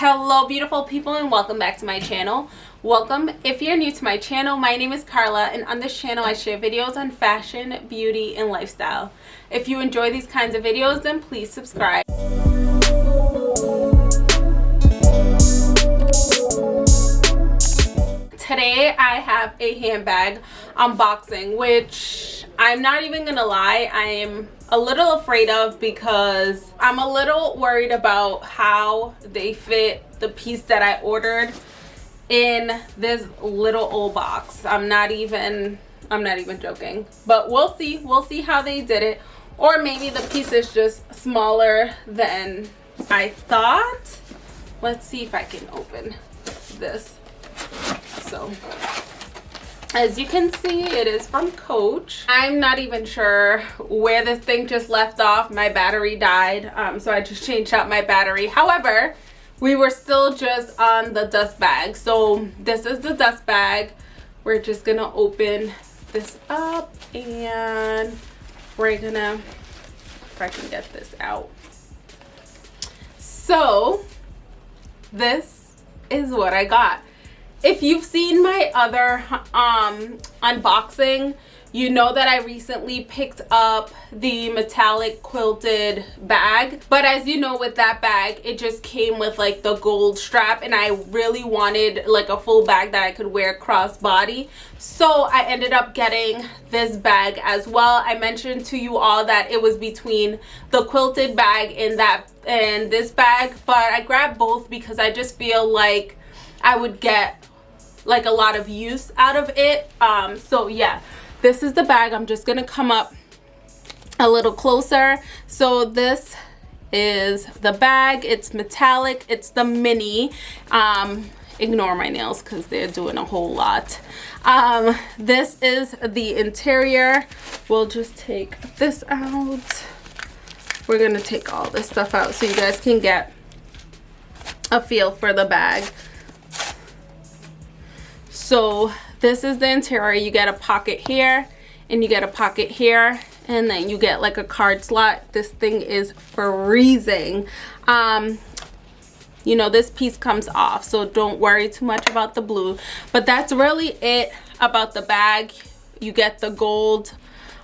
hello beautiful people and welcome back to my channel. Welcome. If you're new to my channel my name is Carla and on this channel I share videos on fashion beauty and lifestyle. If you enjoy these kinds of videos then please subscribe today I have a handbag unboxing which I'm not even gonna lie I am a little afraid of because I'm a little worried about how they fit the piece that I ordered in this little old box. I'm not even I'm not even joking. But we'll see. We'll see how they did it. Or maybe the piece is just smaller than I thought. Let's see if I can open this. So as you can see it is from coach. I'm not even sure where this thing just left off. My battery died um, so i just changed out my battery. However we were still just on the dust bag. So this is the dust bag. We're just gonna open this up and we're gonna if i can get this out. So this is what i got if you've seen my other um unboxing you know that I recently picked up the metallic quilted bag. But as you know with that bag it just came with like the gold strap and I really wanted like a full bag that I could wear crossbody. So I ended up getting this bag as well. I mentioned to you all that it was between the quilted bag and that and this bag but I grabbed both because I just feel like I would get like a lot of use out of it. Um so yeah this is the bag. I'm just gonna come up a little closer. So this is the bag. It's metallic. It's the mini. Um ignore my nails because they're doing a whole lot. Um this is the interior. We'll just take this out. We're gonna take all this stuff out so you guys can get a feel for the bag so this is the interior. You get a pocket here and you get a pocket here and then you get like a card slot. This thing is freezing. Um you know this piece comes off so don't worry too much about the blue. But that's really it about the bag. You get the gold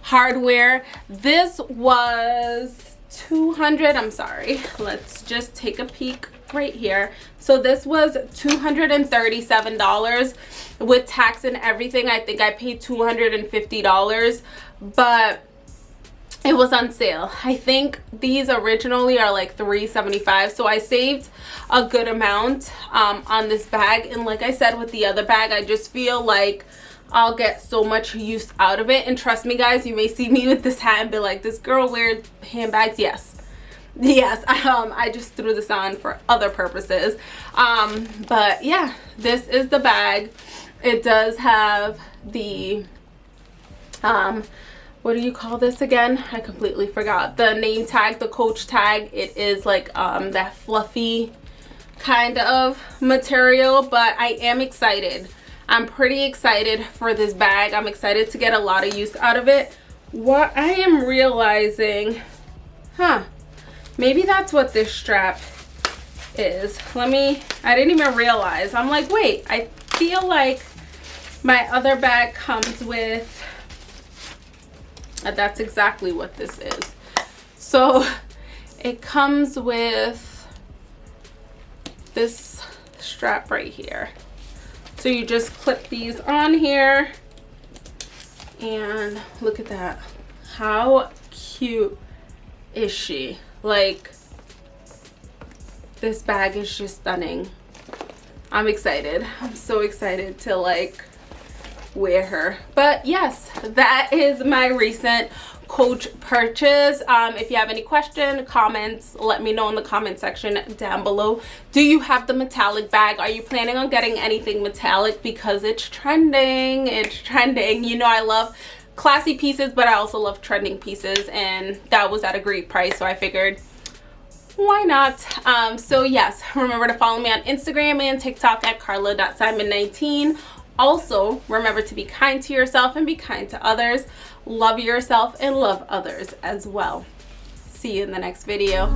hardware. This was 200 i'm sorry. Let's just take a peek right here. So this was 237 dollars with tax and everything. I think i paid 250 dollars but it was on sale. I think these originally are like 375 so i saved a good amount um, on this bag. And like i said with the other bag i just feel like I'll get so much use out of it. And trust me guys you may see me with this hat and be like this girl wears handbags. Yes yes um i just threw this on for other purposes. Um but yeah this is the bag. It does have the um what do you call this again? I completely forgot. The name tag the coach tag. It is like um that fluffy kind of material but i am excited. I'm pretty excited for this bag. I'm excited to get a lot of use out of it. What i am realizing huh maybe that's what this strap is. Let me i didn't even realize. I'm like wait i feel like my other bag comes with uh, that's exactly what this is. So it comes with this strap right here. So you just clip these on here and look at that. How cute is she like this bag is just stunning. I'm excited. I'm so excited to like wear her. But yes that is my recent coach purchase. Um, if you have any question comments let me know in the comment section down below. Do you have the metallic bag? Are you planning on getting anything metallic? Because it's trending. It's trending. You know i love classy pieces but i also love trending pieces and that was at a great price so i figured why not? Um, so yes remember to follow me on instagram and tiktok at carla.simon19 also remember to be kind to yourself and be kind to others. Love yourself and love others as well. See you in the next video